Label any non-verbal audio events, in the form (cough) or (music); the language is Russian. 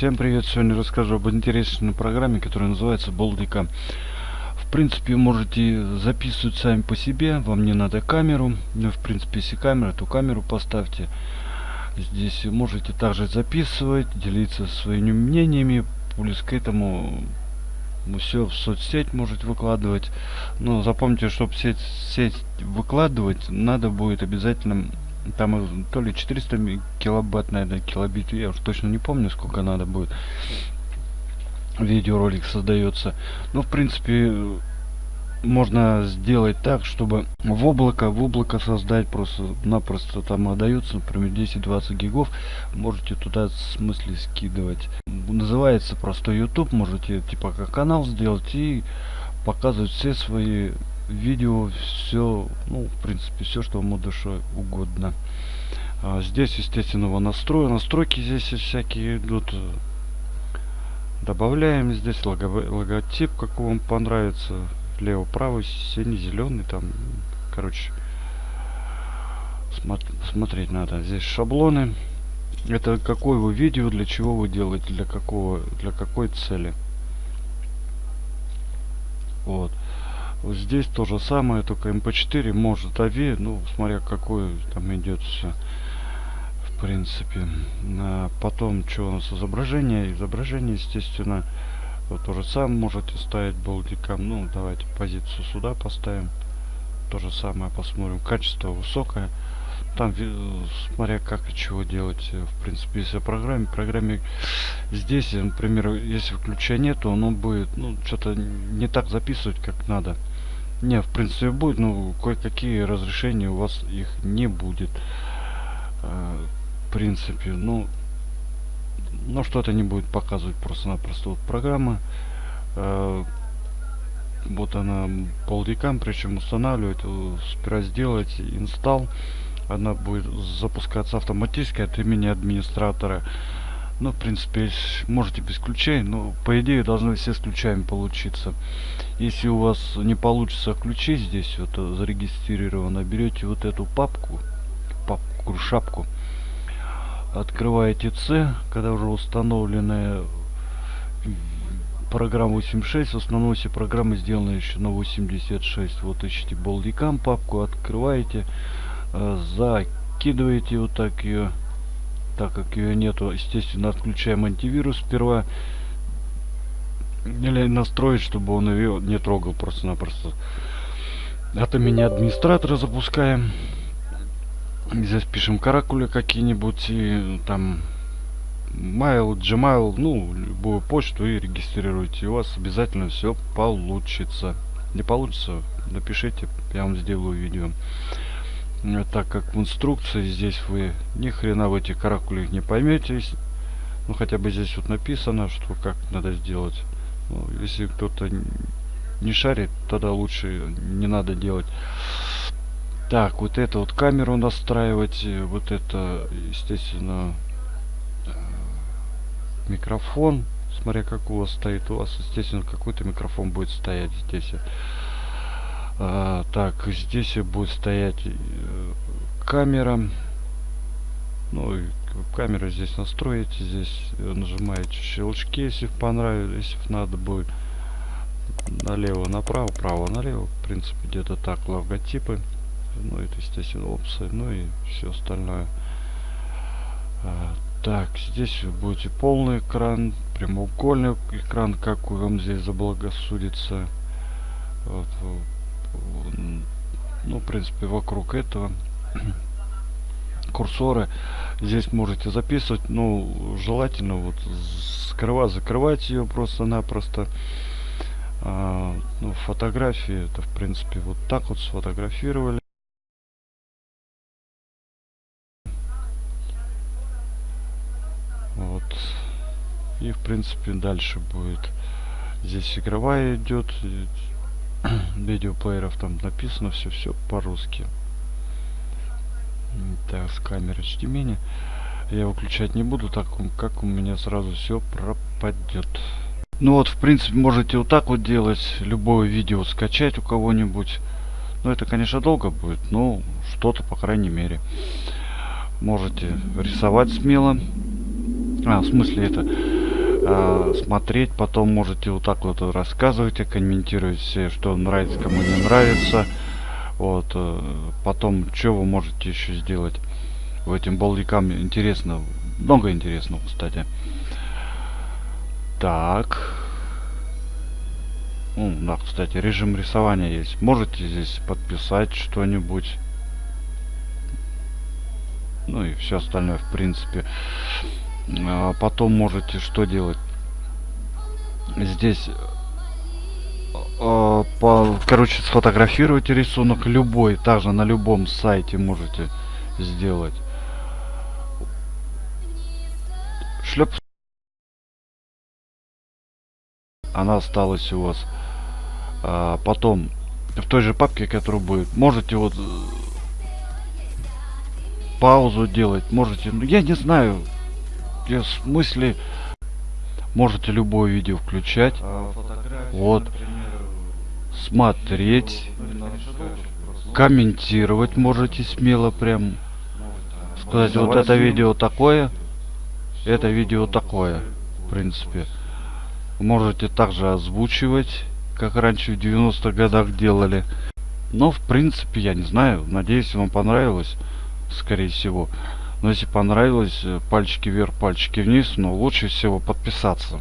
Всем привет! Сегодня расскажу об интересной программе, которая называется Болдика. В принципе, можете записывать сами по себе, вам не надо камеру. Ну, в принципе, если камера, то камеру поставьте. Здесь можете также записывать, делиться своими мнениями. Плюс к этому все в соцсеть можете выкладывать. Но запомните, чтобы сеть, сеть выкладывать, надо будет обязательно там то ли 400 килобайт, наверное, килобит, я уже точно не помню, сколько надо будет. Видеоролик создается. Ну, в принципе, можно сделать так, чтобы в облако, в облако создать просто-напросто там отдаются, например, 10-20 гигов, можете туда в смысле скидывать. Называется просто YouTube, можете типа как канал сделать и показывать все свои видео все ну в принципе все что вам душе угодно. А здесь естественно его настрой настройки здесь всякие идут. Добавляем здесь лого логотип какой вам понравится. Лево правый синий зеленый там короче смотр смотреть надо. Здесь шаблоны. Это какое вы видео для чего вы делаете для какого для какой цели? Вот вот здесь то же самое, только mp4 может AV, ну, смотря какой там идет все. В принципе. А потом, что у нас изображение? Изображение, естественно, вот то же самое можете ставить болтиком. Ну, давайте позицию сюда поставим. То же самое посмотрим. Качество высокое. Там, смотря как и чего делать. В принципе, если программе, программе здесь, например, если включения нет, то оно будет, ну, что-то не так записывать, как надо. Не, в принципе будет, но кое-какие разрешения у вас их не будет. Э, в принципе, ну, но что-то не будет показывать просто-напросто вот программа. Э, вот она полдикам, причем устанавливать, э, сперва сделать инсталл. Она будет запускаться автоматически от имени администратора. Ну, в принципе, можете без ключей, но по идее должны все с ключами получиться. Если у вас не получится ключи здесь вот э, зарегистрировано, берете вот эту папку, папку, шапку, открываете C, когда уже установленная программа 86, в основном все программы сделаны еще на 86. Вот ищите болдикам папку, открываете, э, закидываете вот так ее так как ее нету, естественно, отключаем антивирус сперва. Или настроить, чтобы он ее не трогал просто-напросто. От имени администратора запускаем. Здесь пишем каракули какие-нибудь и там mail, gmail, ну, любую почту и регистрируйте. И у вас обязательно все получится. Не получится, напишите, я вам сделаю видео. Э, так как в инструкции здесь вы ни хрена в этих каракулях не поймете ну хотя бы здесь вот написано что как надо сделать. Ну, если кто-то не шарит тогда лучше не надо делать. Так вот это вот камеру настраивать э, вот это естественно э, микрофон смотря как у вас стоит. У вас естественно какой-то микрофон будет стоять здесь. А, так, здесь будет стоять камера. Ну, и камеру здесь настроите. Здесь нажимаете щелчки, если понравилось, если надо будет. Налево, направо, право, налево. В принципе, где-то так логотипы. Ну, это, естественно, опции. Ну и все остальное. А, так, здесь вы будете полный экран, прямоугольный экран, как вам здесь заблагосудится. Вот, ну в принципе вокруг этого курсоры. Здесь можете записывать. Ну желательно вот скрывать закрывать ее просто-напросто. А, ну, фотографии это в принципе вот так вот сфотографировали. Вот. И в принципе дальше будет. Здесь игровая идет (clears throat) видеоплееров там написано все все по-русски так с камеры HDMI я выключать не буду так как у меня сразу все пропадет ну вот в принципе можете вот так вот делать любое видео скачать у кого-нибудь но это конечно долго будет но что-то по крайней мере можете рисовать смело а в смысле это а, смотреть. Потом можете вот так вот рассказывать, комментировать все, что нравится, кому не нравится. Вот. Э, потом, что вы можете еще сделать в этим болдикам интересно. Много интересного, кстати. Так. Ну, да, кстати, режим рисования есть. Можете здесь подписать что-нибудь. Ну и все остальное, в принципе. А потом можете что делать? Здесь по, короче, сфотографировать рисунок любой, также на любом сайте можете сделать. Шлеп. Она осталась у вас. А, потом в той же папке, которая будет, можете вот паузу делать, можете, ну я не знаю, я в смысле, можете любое видео включать, а, вот, например, смотреть, комментировать можете смело прям, сказать, вот это видео такое, это видео такое, в принципе. Можете также озвучивать, как раньше в 90-х годах делали. Но, в принципе, я не знаю. Надеюсь, вам понравилось скорее всего. Но если понравилось, э, пальчики вверх, пальчики вниз, но лучше всего подписаться.